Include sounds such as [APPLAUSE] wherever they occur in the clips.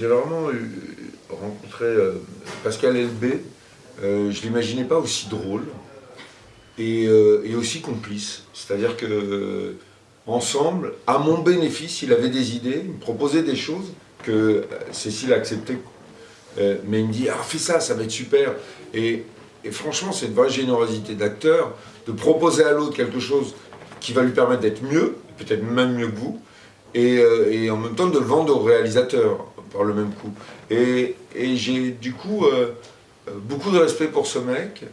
J'ai vraiment rencontré euh, Pascal Elbé, euh, je ne l'imaginais pas aussi drôle et, euh, aussi complice. C'est-à-dire que ensemble, à mon bénéfice, il avait des idées, il me proposait des choses que Cécile acceptait. mais il me dit, ah fais ça, ça va être super. Et, et franchement, c'est une vraie générosité d'acteur de proposer à l'autre quelque chose qui va lui permettre d'être mieux, peut-être même mieux que vous, et, et, en même temps de le vendre au réalisateur par le même coup. Et, j'ai du coup euh, euh, beaucoup de respect pour ce mec,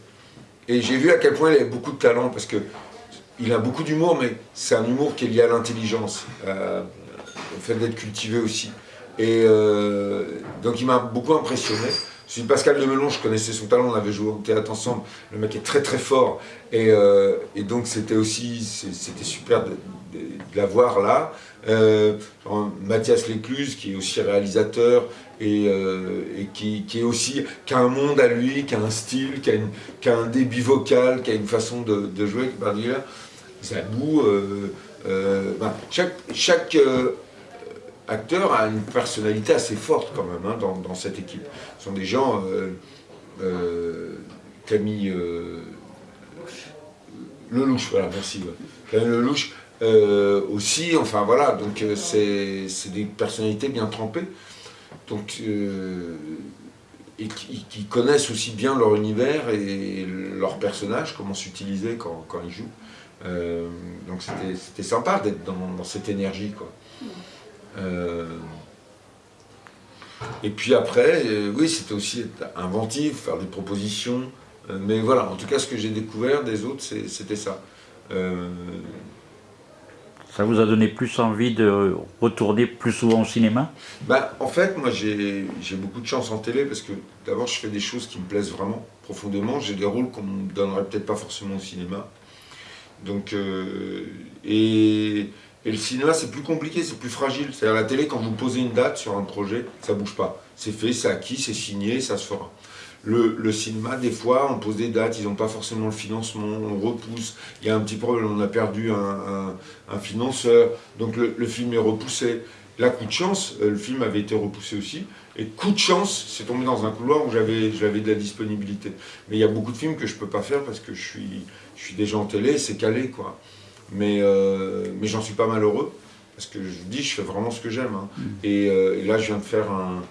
et j'ai vu à quel point il avait beaucoup de talent, parce que il a beaucoup d'humour, mais c'est un humour qui est lié à l'intelligence, euh, au fait d'être cultivé aussi. Et donc il m'a beaucoup impressionné. Je suis Pascal Demelon, je connaissais son talent, on avait joué au théâtre ensemble. Le mec est très très fort. Et, et donc c'était aussi, c'était super de, de, l'avoir là. Euh, Mathias Lécluse, qui est aussi réalisateur et, euh, qui, est aussi, qui a un monde à lui, qui a un style, qui a, un débit vocal, qui a une façon de, jouer, c'est à bout. Ben, chaque, chaque acteur a une personnalité assez forte quand même hein, dans, cette équipe. Ce sont des gens, Camille Lelouch, voilà, merci. Camille Lelouch, euh, aussi, enfin voilà, donc euh, c'est des personnalités bien trempées, donc, euh, et qui, connaissent aussi bien leur univers et leur personnage, comment s'utiliser quand, quand, ils jouent. donc c'était sympa d'être dans, cette énergie. Quoi. et puis après, oui, c'était aussi être inventif, faire des propositions, mais voilà, en tout cas, ce que j'ai découvert des autres, c'était ça. Ça vous a donné plus envie de retourner plus souvent au cinéma? Bah, En fait, moi j'ai beaucoup de chance en télé parce que d'abord je fais des choses qui me plaisent vraiment profondément. J'ai des rôles qu'on ne me donnerait peut-être pas forcément au cinéma. Donc, euh, et, et, le cinéma c'est plus compliqué, c'est plus fragile. C'est-à-dire la télé, quand vous posez une date sur un projet, ça bouge pas. C'est fait, c'est acquis, c'est signé, ça se fera. Le, cinéma, des fois, on pose des dates, ils n'ont pas forcément le financement, on repousse, il y a un petit problème, on a perdu un, financeur, donc le, film est repoussé. Là, coup de chance, euh, le film avait été repoussé aussi, et coup de chance, c'est tombé dans un couloir où j'avais de la disponibilité. Mais il y a beaucoup de films que je ne peux pas faire parce que je suis, je suis déjà en télé, c'est calé, quoi. Mais, euh, mais j'en suis pas malheureux, parce que je dis, je fais vraiment ce que j'aime. Hein. Mm. Euh, et là, je viens de faire un,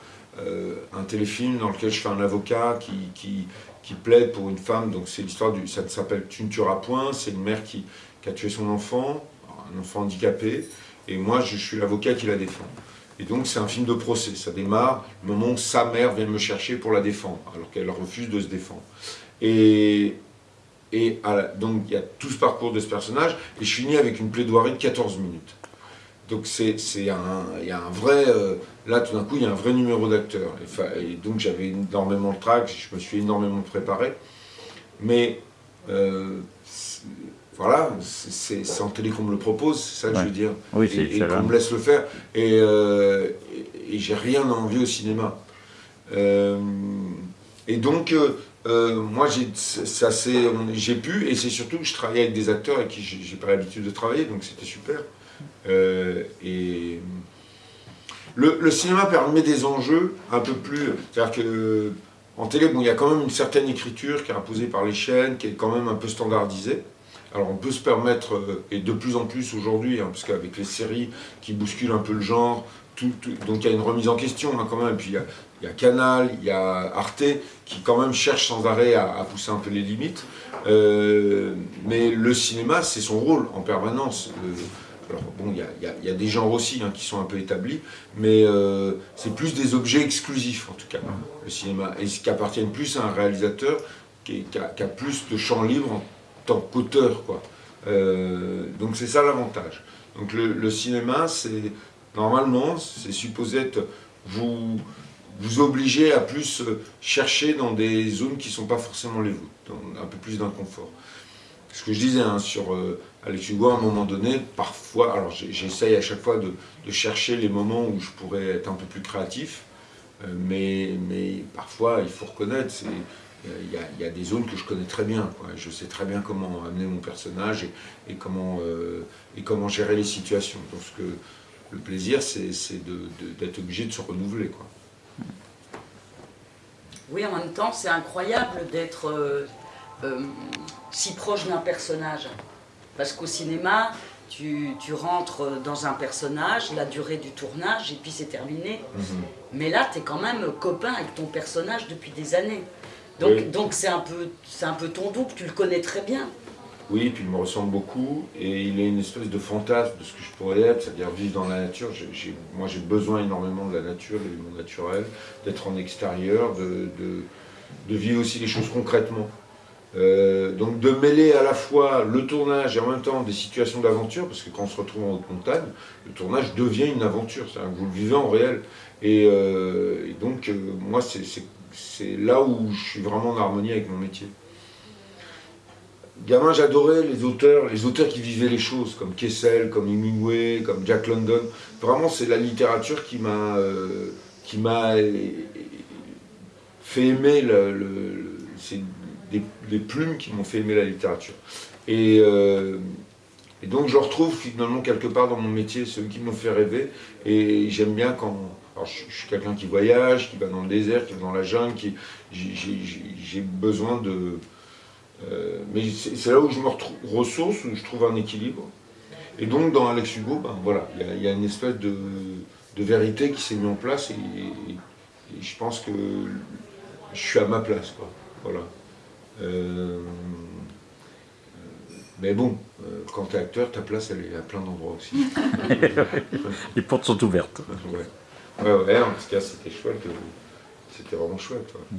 un téléfilm dans lequel je fais un avocat qui, qui, plaide pour une femme, donc c'est l'histoire du, ça s'appelle Tu ne tueras point, c'est une mère qui, a tué son enfant, un enfant handicapé, et moi je, suis l'avocat qui la défend. Et donc c'est un film de procès, ça démarre le moment où sa mère vient me chercher pour la défendre, alors qu'elle refuse de se défendre. Et, et donc il y a tout ce parcours de ce personnage, et je finis avec une plaidoirie de 14 minutes. Donc c'est un, il y a un vrai, euh, là tout d'un coup il y a un vrai numéro d'acteur. Et, donc j'avais énormément de trac, je me suis énormément préparé. Mais euh, voilà, c'est en télé qu'on me le propose, c'est ça que je veux dire. Oui, et, et qu'on me laisse le faire. Et, euh, et j'ai rien à envier au cinéma. et donc, moi j'ai pu, et c'est surtout que je travaillais avec des acteurs avec qui j'ai pas l'habitude de travailler, donc c'était super. Euh, et le, cinéma permet des enjeux un peu plus... C'est-à-dire que en télé, bon, il y a quand même une certaine écriture qui est imposée par les chaînes, qui est quand même un peu standardisée. Alors on peut se permettre, euh, et de plus en plus aujourd'hui, hein, parce qu'avec les séries qui bousculent un peu le genre, donc il y a une remise en question hein, quand même, et puis il y, a, Canal, il y a Arte, qui quand même cherche sans arrêt à, pousser un peu les limites. Euh, mais le cinéma, c'est son rôle en permanence. Alors bon, il y, a, des genres aussi hein, qui sont un peu établis, mais euh, c'est plus des objets exclusifs en tout cas, le cinéma, et qui appartiennent plus à un réalisateur qui, a, plus de champ libre en tant qu'auteur. Euh, donc c'est ça l'avantage. Donc le, cinéma, c'est normalement, c'est supposé être vous, vous obliger à plus chercher dans des zones qui ne sont pas forcément les vôtres, un peu plus d'inconfort ce que je disais hein, sur euh, Alex Hugo, à un moment donné, parfois, alors j'essaye à chaque fois de, chercher les moments où je pourrais être un peu plus créatif, euh, mais, mais parfois, il faut reconnaître, il y, a des zones que je connais très bien. Je sais très bien comment amener mon personnage et, comment, euh, et comment gérer les situations. Donc que, le plaisir, c'est d'être obligé de se renouveler. Quoi. Oui, en même temps, c'est incroyable d'être euh, euh, si proche d'un personnage. Parce qu'au cinéma, tu, tu, rentres dans un personnage, la durée du tournage, et puis c'est terminé. Mm -hmm. Mais là, tu es quand même copain avec ton personnage depuis des années. Donc Oui. donc c'est un, peu- un peu ton double, tu le connais très bien. Oui, puis il me ressemble beaucoup et il a une espèce de fantasme de ce que je pourrais être, c'est-à-dire vivre dans la nature. Moi, j'ai besoin énormément de la nature, de mon naturel, d'être en extérieur, de, de- de vivre aussi les choses concrètement. Euh, donc de mêler à la fois le tournage et en même temps des situations d'aventure, parce que quand on se retrouve en haute montagne, le tournage devient une aventure, c'est-à-dire que vous le vivez en réel. Et, euh, donc, euh, moi, c'est là où je suis vraiment en harmonie avec mon métier. Gamin, j'adorais les auteurs, les auteurs qui vivaient les choses, comme Kessel, comme Hemingway, comme Jack London. Vraiment, c'est la littérature qui m'a qui fait aimer le, des plumes qui m'ont fait aimer la littérature. Et, euh, et donc je retrouve finalement quelque part dans mon métier ceux qui m'ont fait rêver. Et j'aime bien quand. Je, suis quelqu'un qui voyage, qui va dans le désert, qui va dans la jungle, j'ai- besoin de. euh, mais c'est là où je me retrouve ressource, où je trouve un équilibre. Et donc dans Alex Hugo, ben voilà, il y a- une espèce de, vérité qui s'est mise en place et, et- et je pense que je suis à ma place, quoi. Voilà. Euh, mais bon, euh, quand t'es acteur, ta place elle est à plein d'endroits aussi. [LAUGHS] Les portes sont ouvertes. ouais. ouais, ouais, en tout cas c'était chouette. euh, C'était vraiment chouette. ouais.